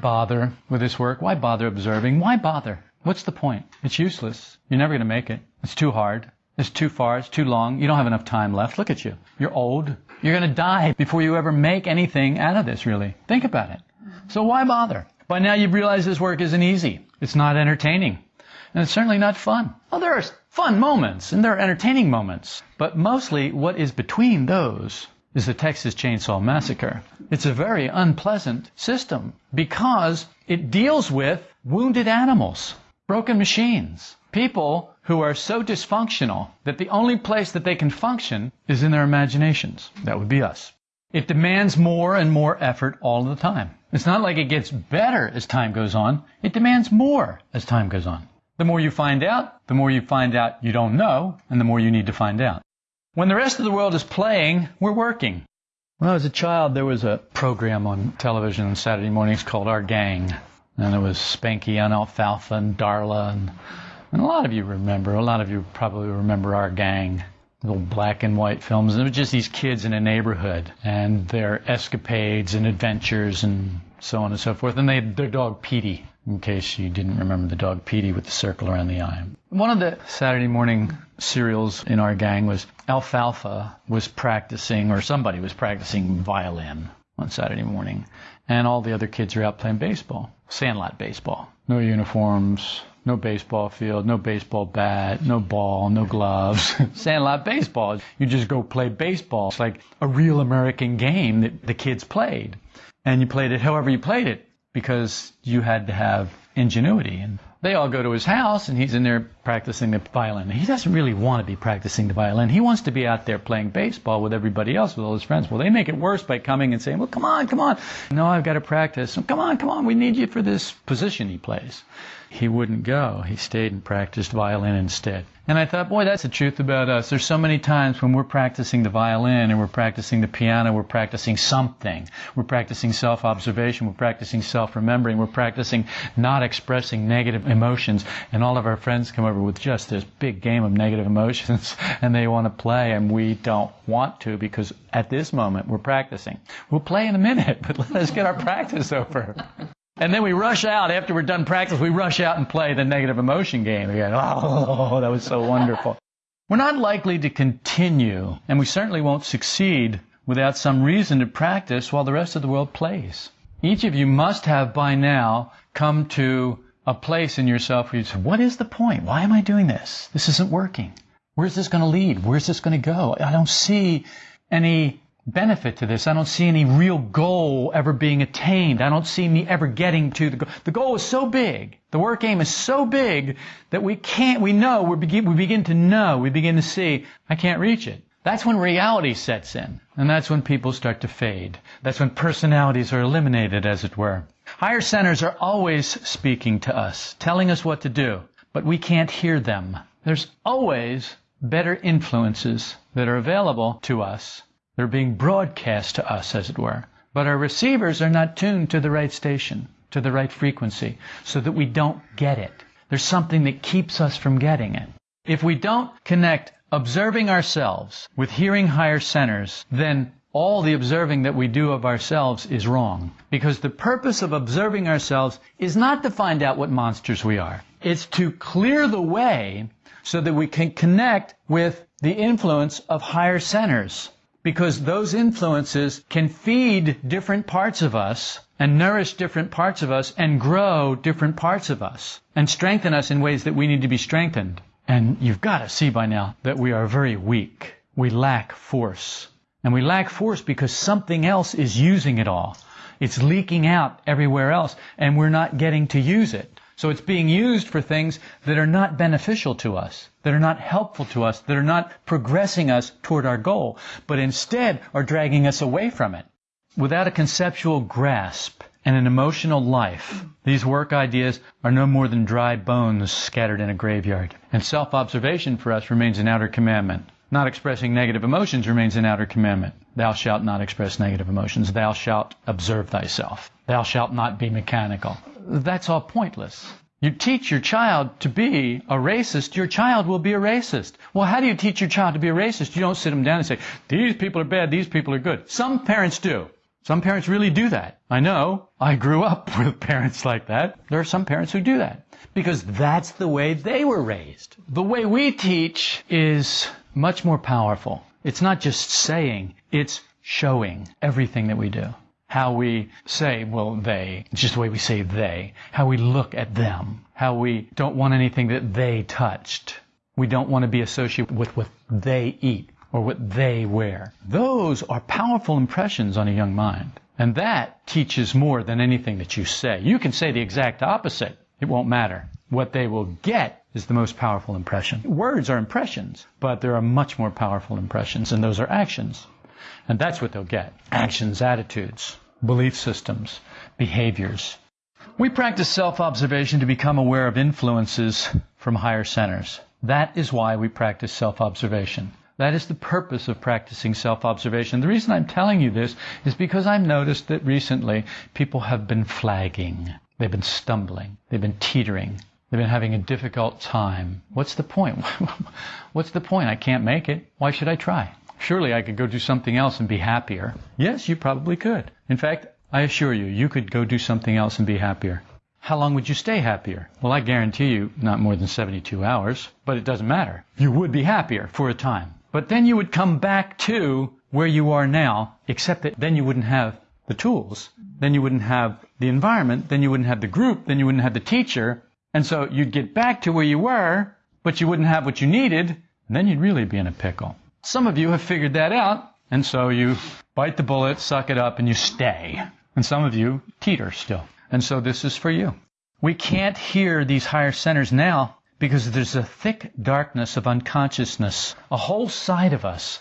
Bother with this work? Why bother observing? Why bother? What's the point? It's useless. You're never going to make it. It's too hard. It's too far. It's too long. You don't have enough time left. Look at you. You're old. You're going to die before you ever make anything out of this, really. Think about it. So why bother? By now you've realized this work isn't easy. It's not entertaining. And it's certainly not fun. Well, there are fun moments and there are entertaining moments. But mostly what is between those is the Texas Chainsaw Massacre. It's a very unpleasant system because it deals with wounded animals, broken machines, people who are so dysfunctional that the only place that they can function is in their imaginations. That would be us. It demands more and more effort all the time. It's not like it gets better as time goes on. It demands more as time goes on. The more you find out, the more you find out you don't know, and the more you need to find out. When the rest of the world is playing, we're working. When I was a child, there was a program on television on Saturday mornings called Our Gang. And it was Spanky and Alfalfa and Darla. And, and a lot of you remember, a lot of you probably remember Our Gang. Little black and white films. And it was just these kids in a neighborhood and their escapades and adventures and so on and so forth. And they had their dog Petey in case you didn't remember the dog Petey with the circle around the eye. One of the Saturday morning serials in our gang was Alfalfa was practicing, or somebody was practicing violin on Saturday morning, and all the other kids are out playing baseball, sandlot baseball. No uniforms, no baseball field, no baseball bat, no ball, no gloves. Sandlot baseball. You just go play baseball. It's like a real American game that the kids played. And you played it however you played it because you had to have ingenuity. And they all go to his house and he's in there practicing the violin. He doesn't really want to be practicing the violin. He wants to be out there playing baseball with everybody else, with all his friends. Well, they make it worse by coming and saying, well, come on, come on. No, I've got to practice. Come on, come on. We need you for this position he plays. He wouldn't go. He stayed and practiced violin instead. And I thought, boy, that's the truth about us. There's so many times when we're practicing the violin and we're practicing the piano, we're practicing something. We're practicing self-observation, we're practicing self-remembering, we're practicing not expressing negative emotions, and all of our friends come over with just this big game of negative emotions and they want to play and we don't want to because at this moment we're practicing. We'll play in a minute, but let us get our practice over. And then we rush out after we're done practice. We rush out and play the negative emotion game again. Oh, that was so wonderful. We're not likely to continue, and we certainly won't succeed without some reason to practice while the rest of the world plays. Each of you must have by now come to a place in yourself where you say, what is the point? Why am I doing this? This isn't working. Where's this going to lead? Where's this going to go? I don't see any benefit to this. I don't see any real goal ever being attained. I don't see me ever getting to the goal. The goal is so big. The work aim is so big that we can't, we know, we begin, we begin to know, we begin to see, I can't reach it. That's when reality sets in. And that's when people start to fade. That's when personalities are eliminated, as it were. Higher centers are always speaking to us, telling us what to do, but we can't hear them. There's always better influences that are available to us they're being broadcast to us, as it were. But our receivers are not tuned to the right station, to the right frequency, so that we don't get it. There's something that keeps us from getting it. If we don't connect observing ourselves with hearing higher centers, then all the observing that we do of ourselves is wrong. Because the purpose of observing ourselves is not to find out what monsters we are. It's to clear the way so that we can connect with the influence of higher centers because those influences can feed different parts of us and nourish different parts of us and grow different parts of us and strengthen us in ways that we need to be strengthened. And you've got to see by now that we are very weak. We lack force. And we lack force because something else is using it all. It's leaking out everywhere else and we're not getting to use it. So it's being used for things that are not beneficial to us, that are not helpful to us, that are not progressing us toward our goal, but instead are dragging us away from it. Without a conceptual grasp and an emotional life, these work ideas are no more than dry bones scattered in a graveyard. And self-observation for us remains an outer commandment. Not expressing negative emotions remains an outer commandment. Thou shalt not express negative emotions. Thou shalt observe thyself. Thou shalt not be mechanical that's all pointless. You teach your child to be a racist, your child will be a racist. Well, how do you teach your child to be a racist? You don't sit them down and say, these people are bad, these people are good. Some parents do. Some parents really do that. I know. I grew up with parents like that. There are some parents who do that because that's the way they were raised. The way we teach is much more powerful. It's not just saying, it's showing everything that we do. How we say, well, they, just the way we say they. How we look at them. How we don't want anything that they touched. We don't want to be associated with what they eat or what they wear. Those are powerful impressions on a young mind. And that teaches more than anything that you say. You can say the exact opposite. It won't matter. What they will get is the most powerful impression. Words are impressions, but there are much more powerful impressions, and those are actions. And that's what they'll get. Actions, attitudes, belief systems, behaviors. We practice self-observation to become aware of influences from higher centers. That is why we practice self-observation. That is the purpose of practicing self-observation. The reason I'm telling you this is because I've noticed that recently people have been flagging. They've been stumbling. They've been teetering. They've been having a difficult time. What's the point? What's the point? I can't make it. Why should I try? Surely I could go do something else and be happier. Yes, you probably could. In fact, I assure you, you could go do something else and be happier. How long would you stay happier? Well, I guarantee you not more than 72 hours, but it doesn't matter. You would be happier for a time. But then you would come back to where you are now, except that then you wouldn't have the tools. Then you wouldn't have the environment. Then you wouldn't have the group. Then you wouldn't have the teacher. And so you'd get back to where you were, but you wouldn't have what you needed. And then you'd really be in a pickle. Some of you have figured that out. And so you bite the bullet, suck it up, and you stay. And some of you teeter still. And so this is for you. We can't hear these higher centers now because there's a thick darkness of unconsciousness, a whole side of us,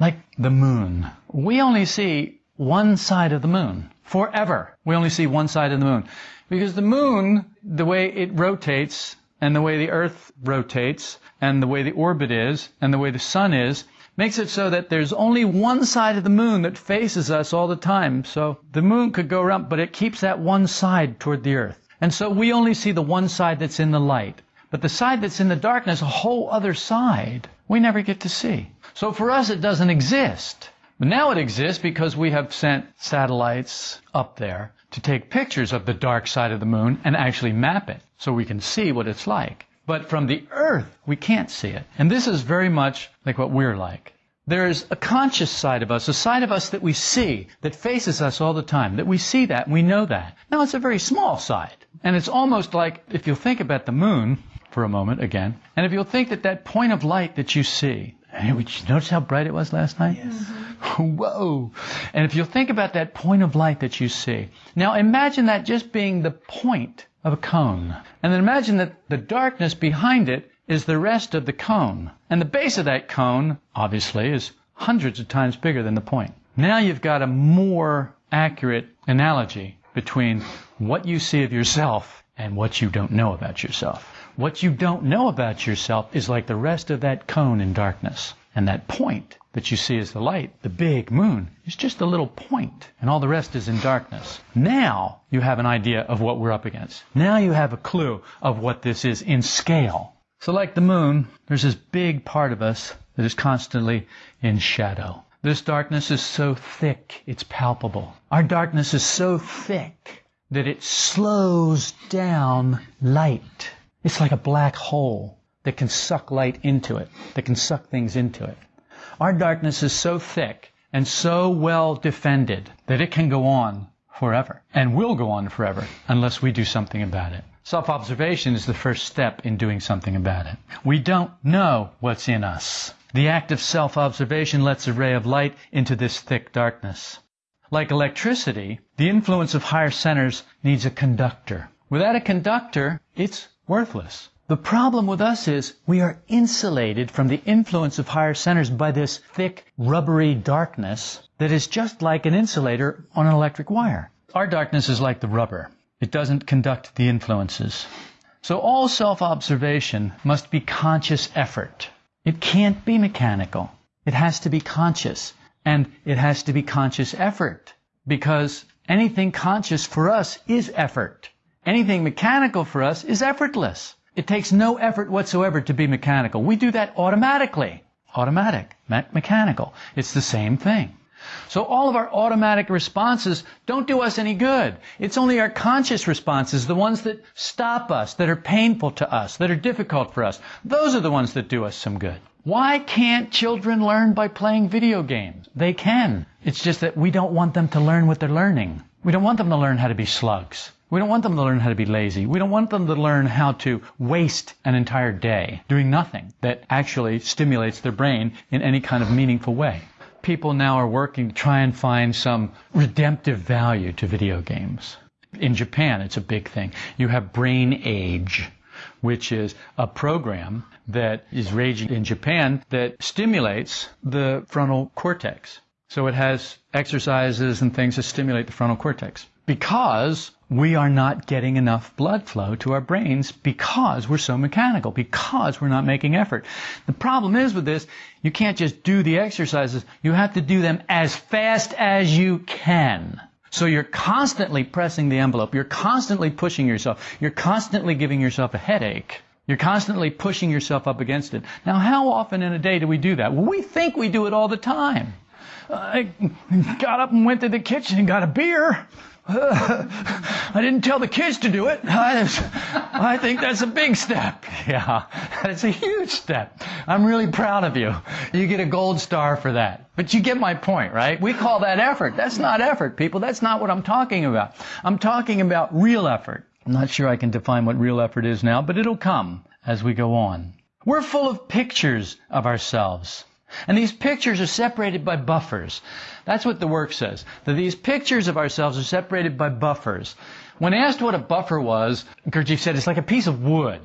like the moon. We only see one side of the moon forever. We only see one side of the moon. Because the moon, the way it rotates, and the way the earth rotates, and the way the orbit is, and the way the sun is, makes it so that there's only one side of the moon that faces us all the time. So the moon could go around, but it keeps that one side toward the earth. And so we only see the one side that's in the light. But the side that's in the darkness, a whole other side, we never get to see. So for us, it doesn't exist. But now it exists because we have sent satellites up there to take pictures of the dark side of the moon and actually map it so we can see what it's like. But from the earth, we can't see it. And this is very much like what we're like. There's a conscious side of us, a side of us that we see, that faces us all the time, that we see that, and we know that. Now it's a very small side. And it's almost like, if you think about the moon, for a moment again. And if you'll think that that point of light that you see, did you notice how bright it was last night? Yes. Whoa. And if you'll think about that point of light that you see. Now imagine that just being the point of a cone. And then imagine that the darkness behind it is the rest of the cone. And the base of that cone, obviously, is hundreds of times bigger than the point. Now you've got a more accurate analogy between what you see of yourself and what you don't know about yourself. What you don't know about yourself is like the rest of that cone in darkness. And that point that you see as the light, the big moon, is just a little point, and all the rest is in darkness. Now you have an idea of what we're up against. Now you have a clue of what this is in scale. So like the moon, there's this big part of us that is constantly in shadow. This darkness is so thick, it's palpable. Our darkness is so thick that it slows down light. It's like a black hole that can suck light into it, that can suck things into it. Our darkness is so thick and so well defended that it can go on forever and will go on forever unless we do something about it. Self-observation is the first step in doing something about it. We don't know what's in us. The act of self-observation lets a ray of light into this thick darkness. Like electricity, the influence of higher centers needs a conductor. Without a conductor, it's worthless. The problem with us is we are insulated from the influence of higher centers by this thick, rubbery darkness that is just like an insulator on an electric wire. Our darkness is like the rubber. It doesn't conduct the influences. So all self-observation must be conscious effort. It can't be mechanical. It has to be conscious. And it has to be conscious effort. Because anything conscious for us is effort. Anything mechanical for us is effortless. It takes no effort whatsoever to be mechanical. We do that automatically. Automatic, me- mechanical. It's the same thing. So all of our automatic responses don't do us any good. It's only our conscious responses, the ones that stop us, that are painful to us, that are difficult for us. Those are the ones that do us some good. Why can't children learn by playing video games? They can. It's just that we don't want them to learn what they're learning. We don't want them to learn how to be slugs. We don't want them to learn how to be lazy. We don't want them to learn how to waste an entire day doing nothing that actually stimulates their brain in any kind of meaningful way. People now are working to try and find some redemptive value to video games. In Japan, it's a big thing. You have Brain Age, which is a program that is raging in Japan that stimulates the frontal cortex. So it has exercises and things to stimulate the frontal cortex because we are not getting enough blood flow to our brains because we're so mechanical, because we're not making effort. The problem is with this, you can't just do the exercises, you have to do them as fast as you can. So you're constantly pressing the envelope, you're constantly pushing yourself, you're constantly giving yourself a headache. You're constantly pushing yourself up against it. Now, how often in a day do we do that? Well, we think we do it all the time. I got up and went to the kitchen and got a beer. I didn't tell the kids to do it. I, I think that's a big step. Yeah, that's a huge step. I'm really proud of you. You get a gold star for that. But you get my point, right? We call that effort. That's not effort, people. That's not what I'm talking about. I'm talking about real effort. I'm not sure I can define what real effort is now, but it'll come as we go on. We're full of pictures of ourselves. And these pictures are separated by buffers. That's what the work says. That these pictures of ourselves are separated by buffers. When asked what a buffer was, Gurdjieff said it's like a piece of wood.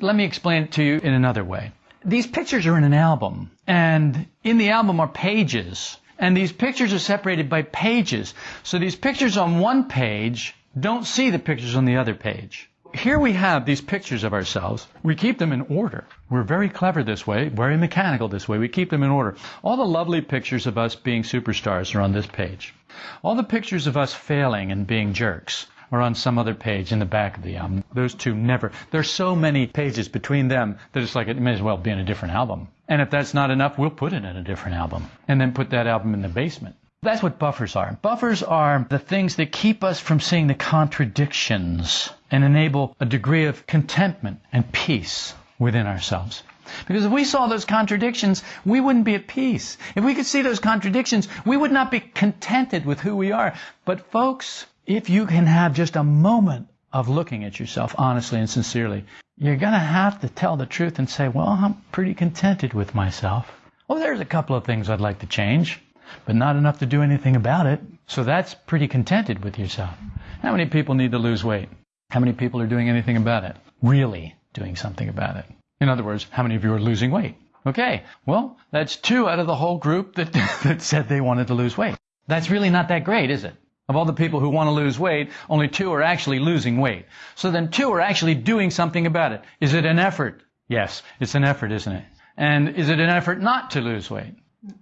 Let me explain it to you in another way. These pictures are in an album, and in the album are pages, and these pictures are separated by pages. So these pictures on one page don't see the pictures on the other page. Here we have these pictures of ourselves. We keep them in order. We're very clever this way, very mechanical this way. We keep them in order. All the lovely pictures of us being superstars are on this page. All the pictures of us failing and being jerks are on some other page in the back of the album. Those two never. There's so many pages between them that it's like it may as well be in a different album. And if that's not enough, we'll put it in a different album and then put that album in the basement. That's what buffers are. Buffers are the things that keep us from seeing the contradictions and enable a degree of contentment and peace within ourselves. Because if we saw those contradictions, we wouldn't be at peace. If we could see those contradictions, we would not be contented with who we are. But folks, if you can have just a moment of looking at yourself honestly and sincerely, you're going to have to tell the truth and say, well, I'm pretty contented with myself. Well, there's a couple of things I'd like to change but not enough to do anything about it. So that's pretty contented with yourself. How many people need to lose weight? How many people are doing anything about it? Really doing something about it. In other words, how many of you are losing weight? Okay, well, that's two out of the whole group that, that said they wanted to lose weight. That's really not that great, is it? Of all the people who want to lose weight, only two are actually losing weight. So then two are actually doing something about it. Is it an effort? Yes, it's an effort, isn't it? And is it an effort not to lose weight?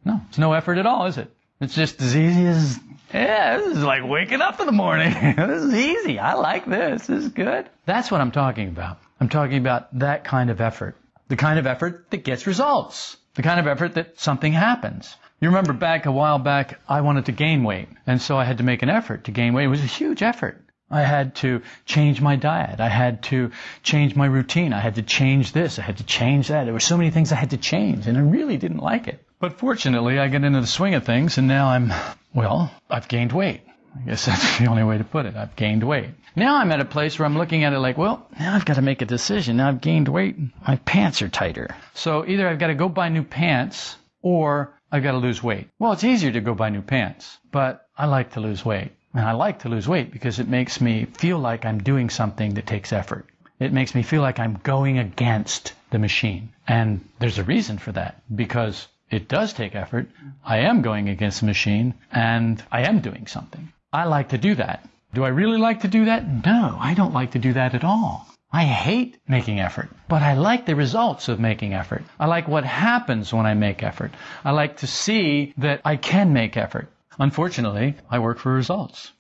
No, it's no effort at all, is it? It's just as easy as, yeah, this is like waking up in the morning. this is easy. I like this. This is good. That's what I'm talking about. I'm talking about that kind of effort. The kind of effort that gets results. The kind of effort that something happens. You remember back a while back, I wanted to gain weight. And so I had to make an effort to gain weight. It was a huge effort. I had to change my diet. I had to change my routine. I had to change this. I had to change that. There were so many things I had to change, and I really didn't like it. But fortunately, I get into the swing of things, and now I'm, well, I've gained weight. I guess that's the only way to put it. I've gained weight. Now I'm at a place where I'm looking at it like, well, now I've got to make a decision. Now I've gained weight. My pants are tighter. So either I've got to go buy new pants or I've got to lose weight. Well, it's easier to go buy new pants, but I like to lose weight. And I like to lose weight because it makes me feel like I'm doing something that takes effort. It makes me feel like I'm going against the machine. And there's a reason for that because it does take effort. I am going against the machine and I am doing something. I like to do that. Do I really like to do that? No, I don't like to do that at all. I hate making effort, but I like the results of making effort. I like what happens when I make effort. I like to see that I can make effort. Unfortunately, I work for results.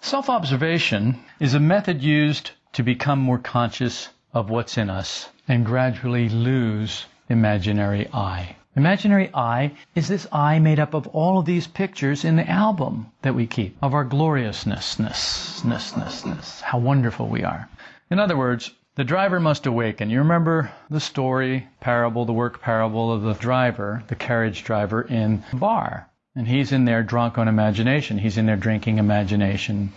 Self observation is a method used to become more conscious of what's in us and gradually lose imaginary I. Imaginary I is this I made up of all of these pictures in the album that we keep of our gloriousness, ness, ness, ness, ness, how wonderful we are. In other words, the driver must awaken. You remember the story, parable, the work parable of the driver, the carriage driver in the bar. And he's in there drunk on imagination. He's in there drinking imagination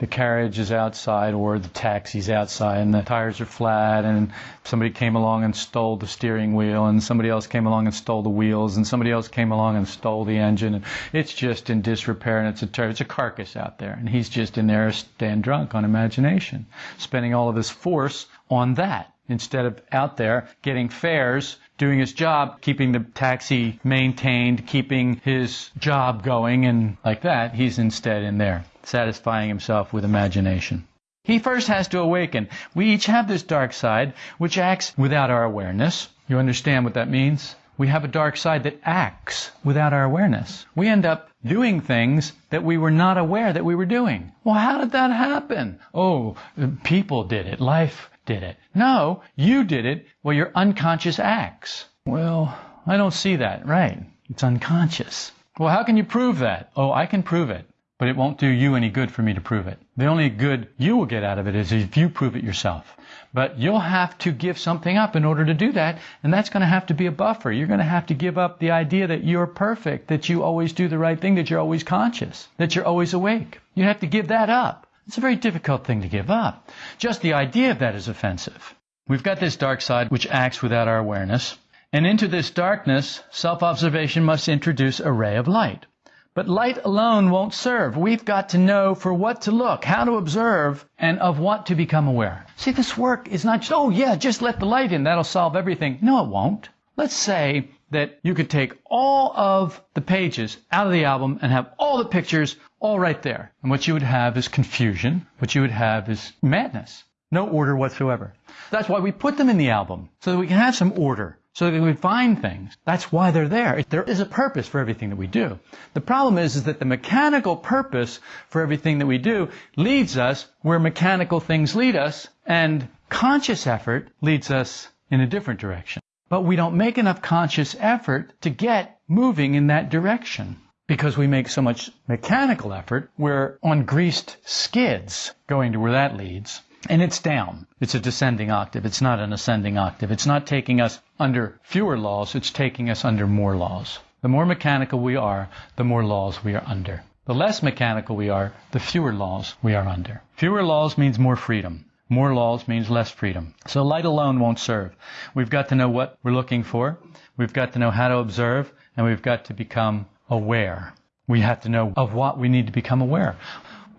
the carriage is outside or the taxi's outside and the tires are flat and somebody came along and stole the steering wheel and somebody else came along and stole the wheels and somebody else came along and stole the engine. And it's just in disrepair and it's a ter- it's a carcass out there. And he's just in there staying drunk on imagination spending all of his force on that instead of out there getting fares doing his job, keeping the taxi maintained, keeping his job going, and like that, he's instead in there satisfying himself with imagination. He first has to awaken. We each have this dark side which acts without our awareness. You understand what that means? We have a dark side that acts without our awareness. We end up doing things that we were not aware that we were doing. Well, how did that happen? Oh, people did it. Life did it. No, you did it. Well, your unconscious acts. Well, I don't see that. Right. It's unconscious. Well, how can you prove that? Oh, I can prove it but it won't do you any good for me to prove it. The only good you will get out of it is if you prove it yourself. But you'll have to give something up in order to do that, and that's going to have to be a buffer. You're going to have to give up the idea that you're perfect, that you always do the right thing, that you're always conscious, that you're always awake. You have to give that up. It's a very difficult thing to give up. Just the idea of that is offensive. We've got this dark side which acts without our awareness, and into this darkness, self-observation must introduce a ray of light. But light alone won't serve. We've got to know for what to look, how to observe, and of what to become aware. See, this work is not just, oh yeah, just let the light in, that'll solve everything. No, it won't. Let's say that you could take all of the pages out of the album and have all the pictures all right there. And what you would have is confusion. What you would have is madness. No order whatsoever. That's why we put them in the album, so that we can have some order so that we can find things. That's why they're there. There is a purpose for everything that we do. The problem is, is that the mechanical purpose for everything that we do leads us where mechanical things lead us, and conscious effort leads us in a different direction. But we don't make enough conscious effort to get moving in that direction. Because we make so much mechanical effort, we're on greased skids going to where that leads. And it's down. It's a descending octave. It's not an ascending octave. It's not taking us under fewer laws. It's taking us under more laws. The more mechanical we are, the more laws we are under. The less mechanical we are, the fewer laws we are under. Fewer laws means more freedom. More laws means less freedom. So light alone won't serve. We've got to know what we're looking for. We've got to know how to observe and we've got to become aware. We have to know of what we need to become aware.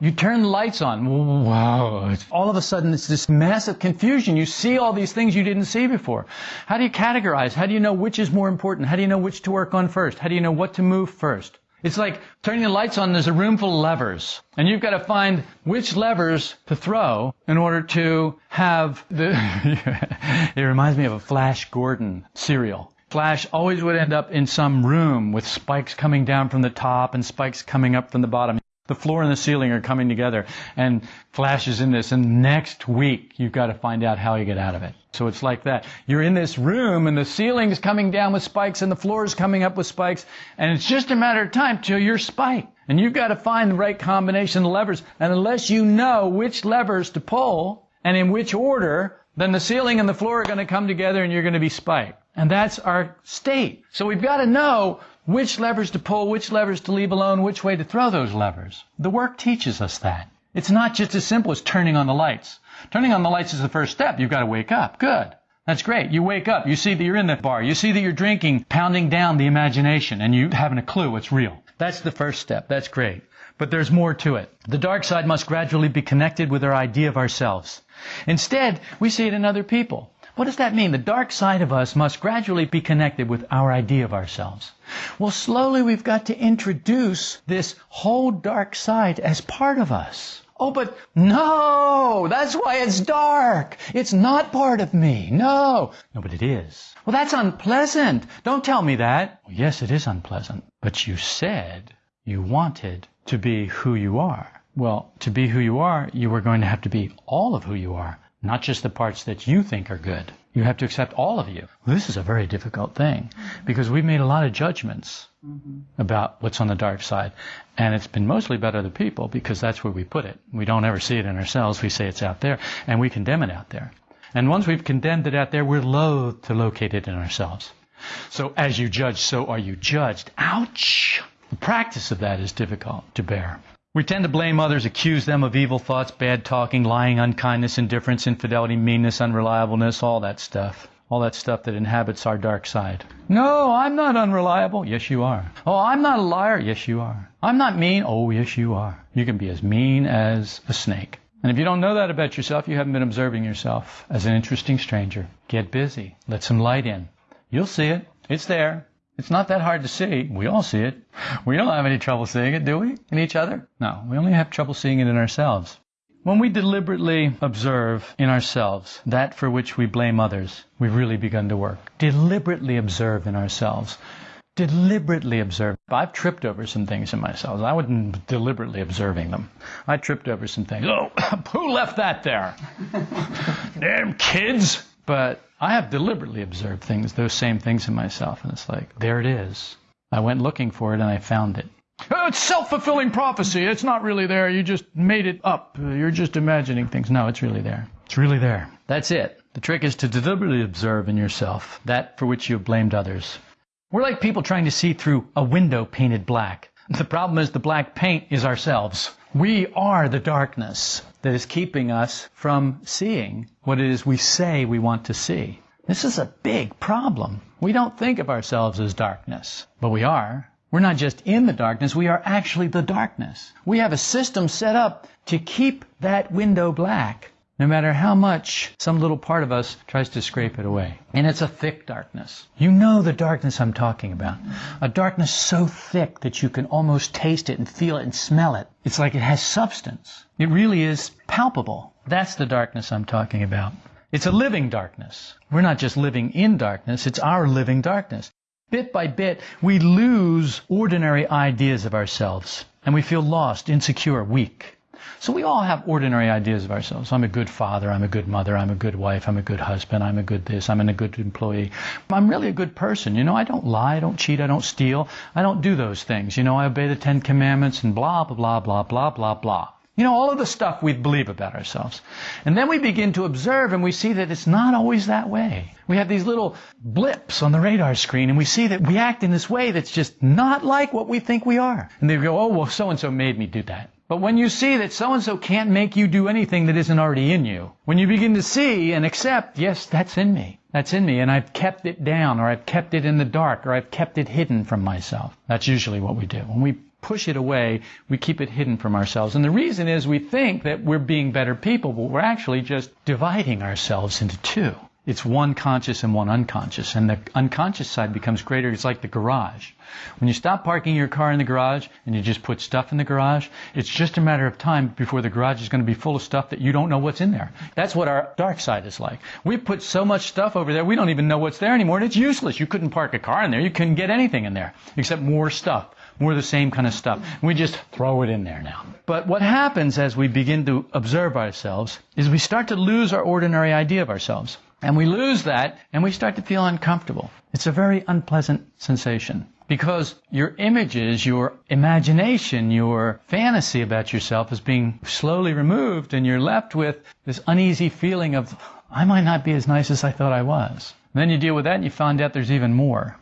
You turn the lights on. Wow. All of a sudden, it's this massive confusion. You see all these things you didn't see before. How do you categorize? How do you know which is more important? How do you know which to work on first? How do you know what to move first? It's like turning the lights on, there's a room full of levers. And you've got to find which levers to throw in order to have the. it reminds me of a Flash Gordon serial. Flash always would end up in some room with spikes coming down from the top and spikes coming up from the bottom. The floor and the ceiling are coming together and flashes in this. And next week, you've got to find out how you get out of it. So it's like that. You're in this room and the ceiling is coming down with spikes and the floor is coming up with spikes. And it's just a matter of time till you're spiked. And you've got to find the right combination of levers. And unless you know which levers to pull and in which order, then the ceiling and the floor are going to come together and you're going to be spiked. And that's our state. So we've got to know which levers to pull, which levers to leave alone, which way to throw those levers. The work teaches us that. It's not just as simple as turning on the lights. Turning on the lights is the first step. You've got to wake up. Good. That's great. You wake up. You see that you're in the bar. You see that you're drinking, pounding down the imagination, and you haven't a clue what's real. That's the first step. That's great. But there's more to it. The dark side must gradually be connected with our idea of ourselves. Instead, we see it in other people. What does that mean? The dark side of us must gradually be connected with our idea of ourselves. Well, slowly we've got to introduce this whole dark side as part of us. Oh, but no, that's why it's dark. It's not part of me. No. No, but it is. Well, that's unpleasant. Don't tell me that. Well, yes, it is unpleasant. But you said you wanted to be who you are. Well, to be who you are, you are going to have to be all of who you are not just the parts that you think are good. You have to accept all of you. This is a very difficult thing because we've made a lot of judgments mm-hmm. about what's on the dark side. And it's been mostly about other people because that's where we put it. We don't ever see it in ourselves. We say it's out there and we condemn it out there. And once we've condemned it out there, we're loath to locate it in ourselves. So as you judge, so are you judged. Ouch! The practice of that is difficult to bear. We tend to blame others, accuse them of evil thoughts, bad talking, lying, unkindness, indifference, infidelity, meanness, unreliableness, all that stuff. All that stuff that inhabits our dark side. No, I'm not unreliable. Yes, you are. Oh, I'm not a liar. Yes, you are. I'm not mean. Oh, yes, you are. You can be as mean as a snake. And if you don't know that about yourself, you haven't been observing yourself as an interesting stranger. Get busy. Let some light in. You'll see it. It's there. It's not that hard to see. We all see it. We don't have any trouble seeing it, do we? In each other? No, we only have trouble seeing it in ourselves. When we deliberately observe in ourselves that for which we blame others, we've really begun to work. Deliberately observe in ourselves. Deliberately observe. I've tripped over some things in myself. I wasn't deliberately observing them. I tripped over some things. Oh, who left that there? Damn kids! But I have deliberately observed things, those same things in myself, and it's like, there it is. I went looking for it and I found it. Oh, it's self-fulfilling prophecy. It's not really there. You just made it up. You're just imagining things. No, it's really there. It's really there. That's it. The trick is to deliberately observe in yourself that for which you have blamed others. We're like people trying to see through a window painted black. The problem is the black paint is ourselves. We are the darkness that is keeping us from seeing what it is we say we want to see. This is a big problem. We don't think of ourselves as darkness, but we are. We're not just in the darkness, we are actually the darkness. We have a system set up to keep that window black no matter how much some little part of us tries to scrape it away. And it's a thick darkness. You know the darkness I'm talking about. A darkness so thick that you can almost taste it and feel it and smell it. It's like it has substance. It really is palpable. That's the darkness I'm talking about. It's a living darkness. We're not just living in darkness, it's our living darkness. Bit by bit, we lose ordinary ideas of ourselves and we feel lost, insecure, weak. So we all have ordinary ideas of ourselves. I'm a good father. I'm a good mother. I'm a good wife. I'm a good husband. I'm a good this. I'm a good employee. I'm really a good person. You know, I don't lie. I don't cheat. I don't steal. I don't do those things. You know, I obey the Ten Commandments and blah, blah, blah, blah, blah, blah, blah. You know, all of the stuff we believe about ourselves. And then we begin to observe and we see that it's not always that way. We have these little blips on the radar screen and we see that we act in this way that's just not like what we think we are. And they go, oh, well, so and so made me do that. But when you see that so and so can't make you do anything that isn't already in you, when you begin to see and accept, yes, that's in me. That's in me, and I've kept it down, or I've kept it in the dark, or I've kept it hidden from myself. That's usually what we do. When we push it away, we keep it hidden from ourselves. And the reason is we think that we're being better people, but we're actually just dividing ourselves into two. It's one conscious and one unconscious, and the unconscious side becomes greater. It's like the garage. When you stop parking your car in the garage and you just put stuff in the garage, it's just a matter of time before the garage is going to be full of stuff that you don't know what's in there. That's what our dark side is like. We put so much stuff over there, we don't even know what's there anymore, and it's useless. You couldn't park a car in there. You couldn't get anything in there except more stuff more of the same kind of stuff. We just throw it in there now. But what happens as we begin to observe ourselves is we start to lose our ordinary idea of ourselves. And we lose that and we start to feel uncomfortable. It's a very unpleasant sensation because your images, your imagination, your fantasy about yourself is being slowly removed and you're left with this uneasy feeling of, I might not be as nice as I thought I was. And then you deal with that and you find out there's even more.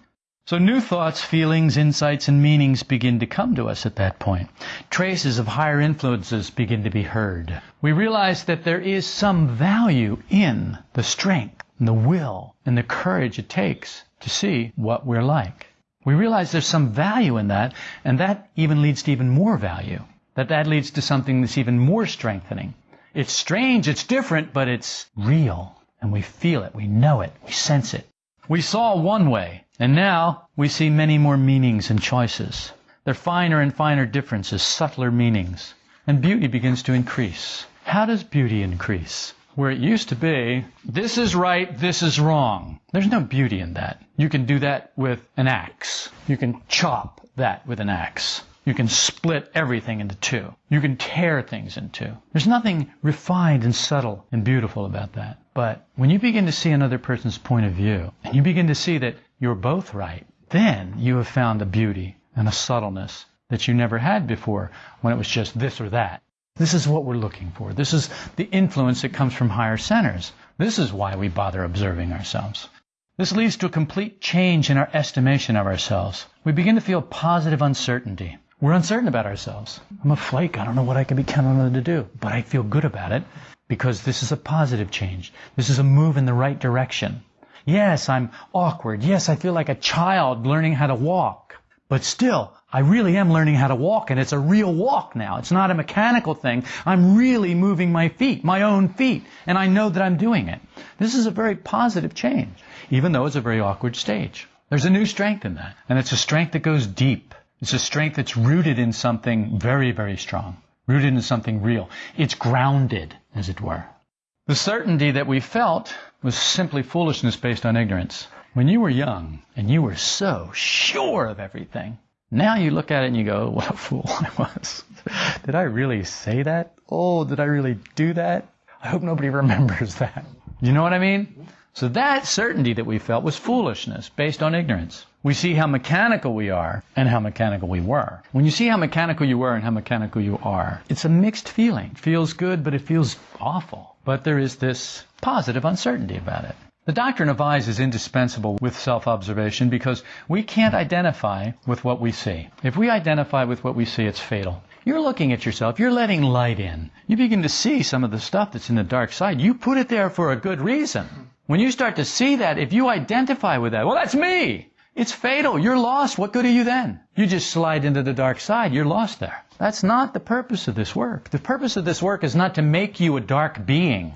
So new thoughts, feelings, insights, and meanings begin to come to us at that point. Traces of higher influences begin to be heard. We realize that there is some value in the strength and the will and the courage it takes to see what we're like. We realize there's some value in that, and that even leads to even more value. That that leads to something that's even more strengthening. It's strange, it's different, but it's real. And we feel it, we know it, we sense it. We saw one way, and now we see many more meanings and choices. There are finer and finer differences, subtler meanings. And beauty begins to increase. How does beauty increase? Where it used to be, this is right, this is wrong. There's no beauty in that. You can do that with an axe. You can chop that with an axe. You can split everything into two. You can tear things in two. There's nothing refined and subtle and beautiful about that. But when you begin to see another person's point of view, and you begin to see that you're both right, then you have found a beauty and a subtleness that you never had before when it was just this or that. This is what we're looking for. This is the influence that comes from higher centers. This is why we bother observing ourselves. This leads to a complete change in our estimation of ourselves. We begin to feel positive uncertainty. We're uncertain about ourselves. I'm a flake. I don't know what I can be counted on to do, but I feel good about it because this is a positive change. This is a move in the right direction. Yes, I'm awkward. Yes, I feel like a child learning how to walk. But still, I really am learning how to walk and it's a real walk now. It's not a mechanical thing. I'm really moving my feet, my own feet, and I know that I'm doing it. This is a very positive change, even though it's a very awkward stage. There's a new strength in that, and it's a strength that goes deep. It's a strength that's rooted in something very, very strong, rooted in something real. It's grounded, as it were. The certainty that we felt was simply foolishness based on ignorance. When you were young and you were so sure of everything, now you look at it and you go, what a fool I was. did I really say that? Oh, did I really do that? I hope nobody remembers that. You know what I mean? So that certainty that we felt was foolishness based on ignorance. We see how mechanical we are and how mechanical we were. When you see how mechanical you were and how mechanical you are, it's a mixed feeling. It feels good, but it feels awful. But there is this positive uncertainty about it. The doctrine of I's is indispensable with self-observation because we can't identify with what we see. If we identify with what we see, it's fatal. You're looking at yourself. You're letting light in. You begin to see some of the stuff that's in the dark side. You put it there for a good reason. When you start to see that, if you identify with that, well, that's me. It's fatal. You're lost. What good are you then? You just slide into the dark side. You're lost there. That's not the purpose of this work. The purpose of this work is not to make you a dark being.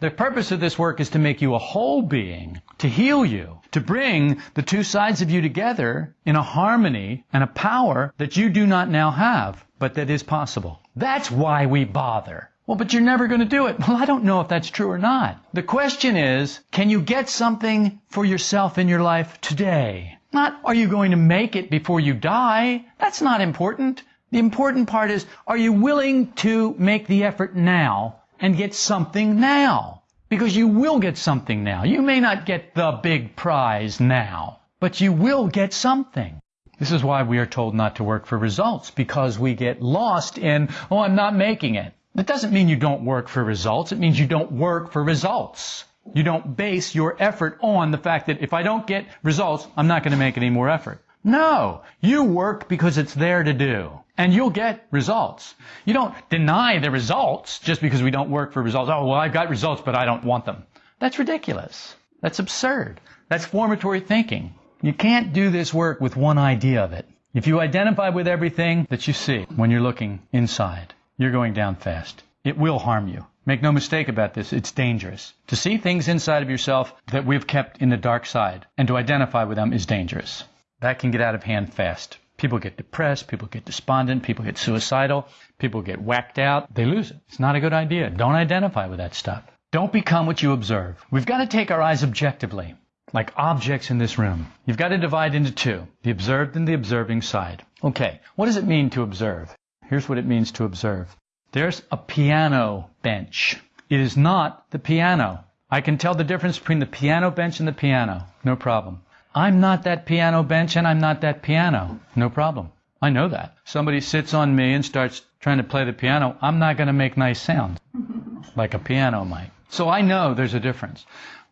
The purpose of this work is to make you a whole being, to heal you, to bring the two sides of you together in a harmony and a power that you do not now have, but that is possible. That's why we bother. Well, but you're never going to do it. Well, I don't know if that's true or not. The question is, can you get something for yourself in your life today? Not, are you going to make it before you die? That's not important. The important part is, are you willing to make the effort now and get something now. Because you will get something now. You may not get the big prize now, but you will get something. This is why we are told not to work for results, because we get lost in, oh, I'm not making it. That doesn't mean you don't work for results. It means you don't work for results. You don't base your effort on the fact that if I don't get results, I'm not going to make any more effort. No, you work because it's there to do. And you'll get results. You don't deny the results just because we don't work for results. Oh, well, I've got results, but I don't want them. That's ridiculous. That's absurd. That's formatory thinking. You can't do this work with one idea of it. If you identify with everything that you see when you're looking inside, you're going down fast. It will harm you. Make no mistake about this, it's dangerous. To see things inside of yourself that we've kept in the dark side and to identify with them is dangerous that can get out of hand fast. People get depressed, people get despondent, people get suicidal, people get whacked out. They lose it. It's not a good idea. Don't identify with that stuff. Don't become what you observe. We've got to take our I's objectively, like objects in this room. You've got to divide into two, the observed and the observing side. Okay, what does it mean to observe? Here's what it means to observe. There's a piano bench. It is not the piano. I can tell the difference between the piano bench and the piano. No problem. I'm not that piano bench and I'm not that piano. No problem. I know that. Somebody sits on me and starts trying to play the piano, I'm not going to make nice sounds like a piano might. So I know there's a difference.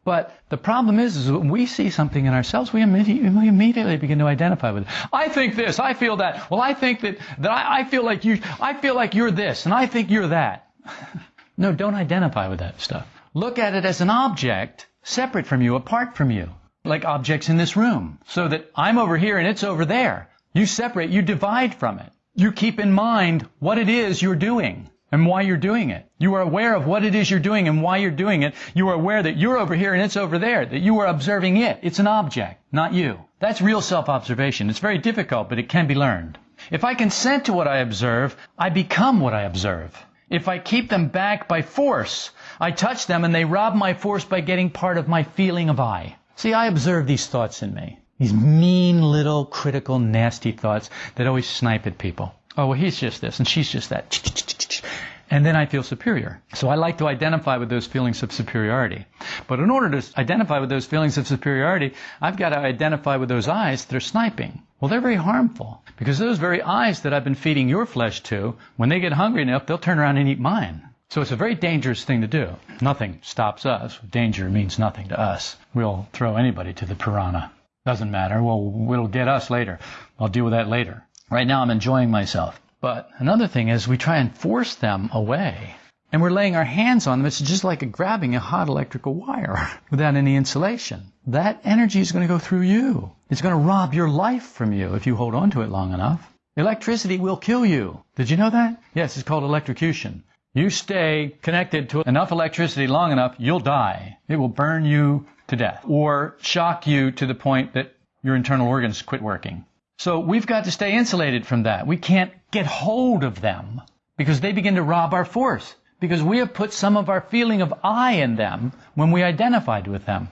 But the problem is, is when we see something in ourselves, we immediately, we immediately begin to identify with it. I think this, I feel that. Well, I think that, that I, I feel like you, I feel like you're this, and I think you're that. no, don't identify with that stuff. Look at it as an object separate from you, apart from you like objects in this room. So that I'm over here and it's over there. You separate, you divide from it. You keep in mind what it is you're doing and why you're doing it. You are aware of what it is you're doing and why you're doing it. You are aware that you're over here and it's over there, that you are observing it. It's an object, not you. That's real self-observation. It's very difficult, but it can be learned. If I consent to what I observe, I become what I observe. If I keep them back by force, I touch them and they rob my force by getting part of my feeling of I. See, I observe these thoughts in me. These mean little critical nasty thoughts that always snipe at people. Oh, well, he's just this and she's just that. And then I feel superior. So I like to identify with those feelings of superiority. But in order to identify with those feelings of superiority, I've got to identify with those I's that are sniping. Well, they're very harmful because those very I's that I've been feeding your flesh to, when they get hungry enough, they'll turn around and eat mine. So it's a very dangerous thing to do. Nothing stops us. Danger means nothing to us. We'll throw anybody to the piranha. Doesn't matter. Well, it'll get us later. I'll deal with that later. Right now I'm enjoying myself. But another thing is we try and force them away. And we're laying our hands on them. It's just like grabbing a hot electrical wire without any insulation. That energy is going to go through you. It's going to rob your life from you if you hold on to it long enough. Electricity will kill you. Did you know that? Yes, it's called electrocution. You stay connected to enough electricity long enough, you'll die. It will burn you to death or shock you to the point that your internal organs quit working. So we've got to stay insulated from that. We can't get hold of them because they begin to rob our force because we have put some of our feeling of I in them when we identified with them.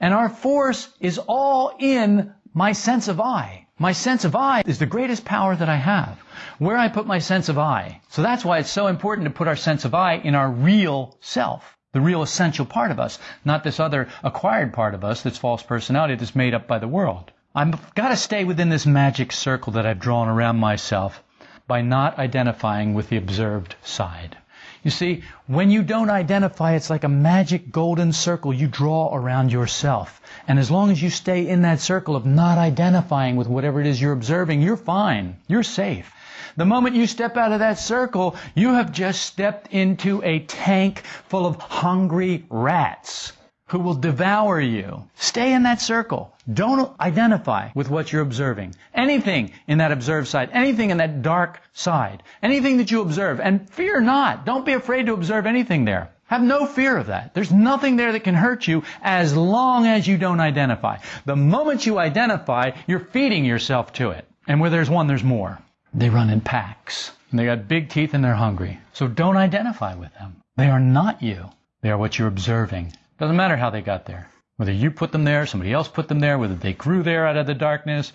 And our force is all in my sense of I. My sense of I is the greatest power that I have. Where I put my sense of I. So that's why it's so important to put our sense of I in our real self the real essential part of us, not this other acquired part of us that's false personality that's made up by the world. I've got to stay within this magic circle that I've drawn around myself by not identifying with the observed side. You see, when you don't identify, it's like a magic golden circle you draw around yourself. And as long as you stay in that circle of not identifying with whatever it is you're observing, you're fine. You're safe. The moment you step out of that circle, you have just stepped into a tank full of hungry rats who will devour you. Stay in that circle. Don't identify with what you're observing. Anything in that observed side, anything in that dark side, anything that you observe, and fear not. Don't be afraid to observe anything there. Have no fear of that. There's nothing there that can hurt you as long as you don't identify. The moment you identify, you're feeding yourself to it. And where there's one, there's more. They run in packs. And they got big teeth and they're hungry. So don't identify with them. They are not you. They are what you're observing. Doesn't matter how they got there. Whether you put them there, somebody else put them there, whether they grew there out of the darkness.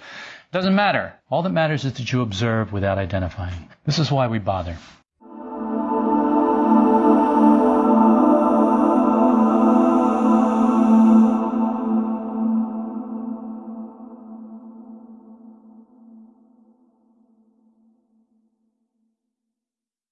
Doesn't matter. All that matters is that you observe without identifying. This is why we bother.